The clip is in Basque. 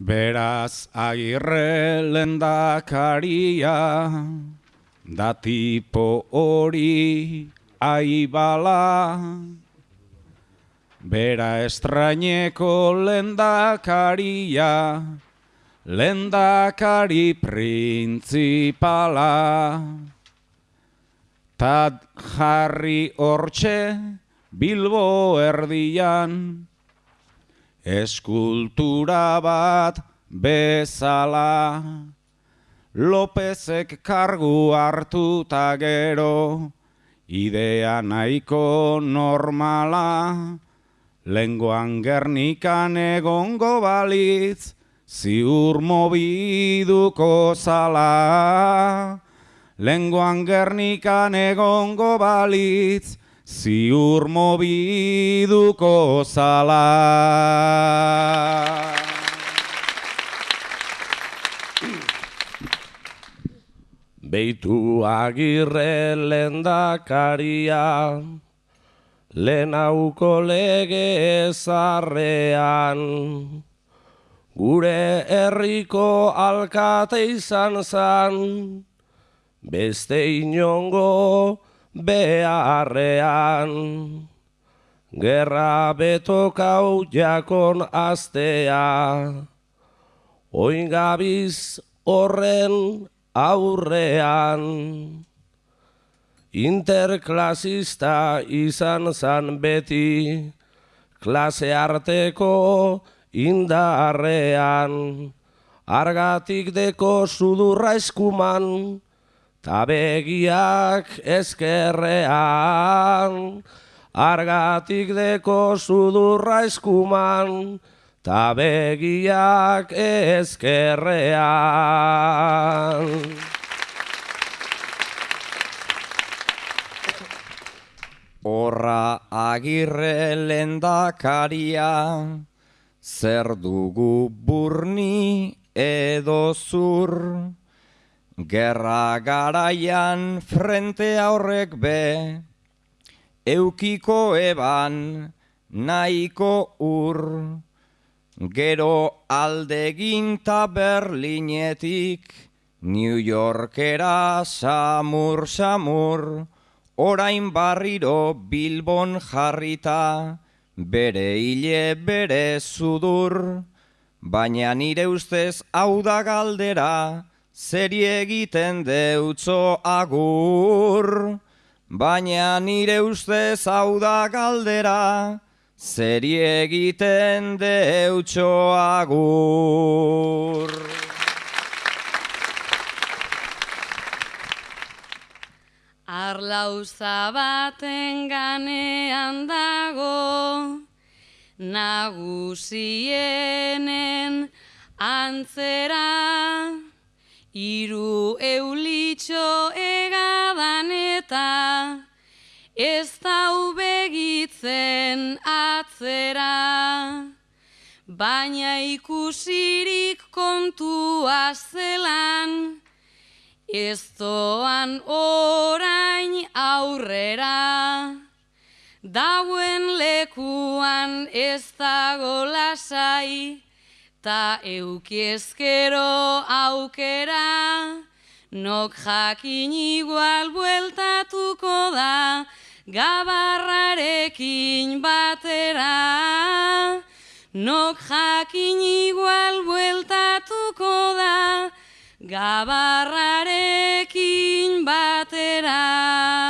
Beraz agirre lendakaria, da tipo hori aibala. Bera estrañeko lendakaria, lendakari printzipala. Tad jarri hortxe Bilbo erdian, eskultura bat bezala. Lopezek kargu hartu ta gero, idea nahiko normala. Lengoan gernikan egongo balitz, ziur mobiduko zala. Lengoan gernikan egongo balitz, ziur mobiduko zala. Beitu agirre lendakaria, lehenauko lege ezarrean, gure herriko alkate izan zan, beste inongo beharrean. Gerra betokau jakon astea, oingabiz horren aurrean. Interklasista izan zan beti, klase arteko indarrean. Argatik deko sudurra eskuman, tabegiak eskerrean. Argatik deko sudurra eskuman, tabegiak eskerrean. Horra agirre lendakaria, zer dugu burni edo zur. Gerra garaian frente horrek be, eukiko eban nahiko ur. Gero aldegin ta Berlinetik, New Yorkera samur samur, orain barriro Bilbon jarrita, bere hile bere sudur, baina nire ustez hau da galdera, zeri egiten deutzo agur. Baina nire ustez hau da galdera, zeri egiten deutzo agur. Arlauza baten ganean dago, nagusienen antzera, iru eulitxo egadan eta, ez dau begitzen atzera. Baina ikusirik kontua zelan, Ez doan orain aurrera, dauen lekuan ez dago lasai, ta eukiezkero aukera, nok jakin igual bueltatuko da, gabarrarekin batera. Nok jakin igual bueltatuko da, gabarrarekin batera.